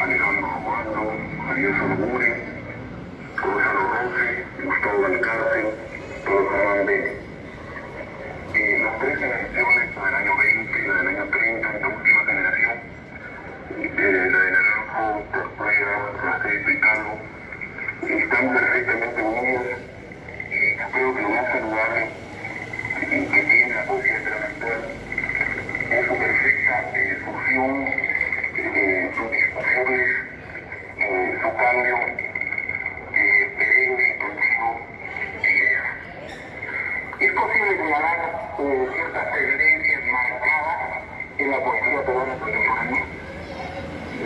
Alejandro Juárez, Gustavo Alcácer, Rosa Vélez. Posible señalar eh, ciertas tendencias marcadas en la poesía peruana contemporánea.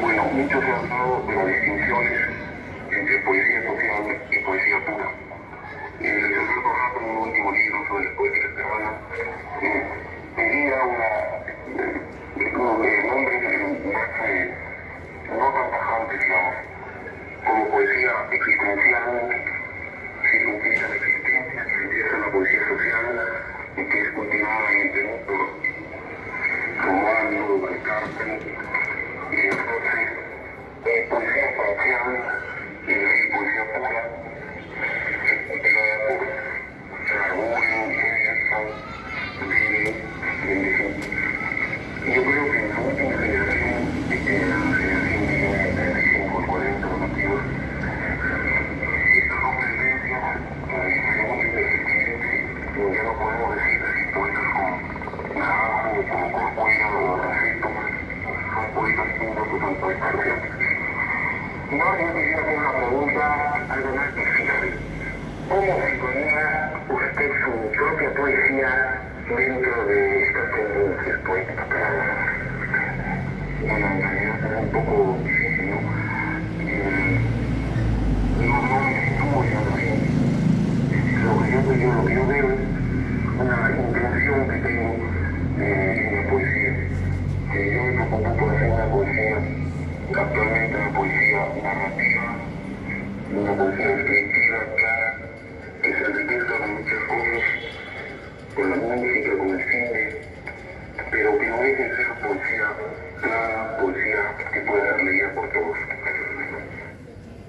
Bueno, mucho se ha hablado de las distinciones entre poesía social y poesía pura. El licenciado Rato, en un último libro sobre la poética peruana, eh, pedía una, eh, eh, nombres más, eh, no tan tajantes, digamos, como poesía existencial, si se utiliza la existencia, que empieza la poesía social y que es cultivada en el Perú por Y entonces eh, poesía pura, por Gerson, y en. Yo creo que en la última generación, eh, la generación de 35, 40 nativos, estas dos tendencias, eh, según mi perspectiva, ya no podemos decir si poetas como Corcuera o Raceto, son poetas puros o son poetas reales. No, yo una pregunta algo más difícil. ¿Cómo sintonía usted su propia poesía dentro de estas poéticas? Un poco yo veo una intención que tengo en la poesía. Que yo una narrativa, una poesía descriptiva, clara, que se enriquezca con muchas cosas, con la música, con el cine, pero que no deje de ser poesía clara, poesía que pueda ser leída por todos.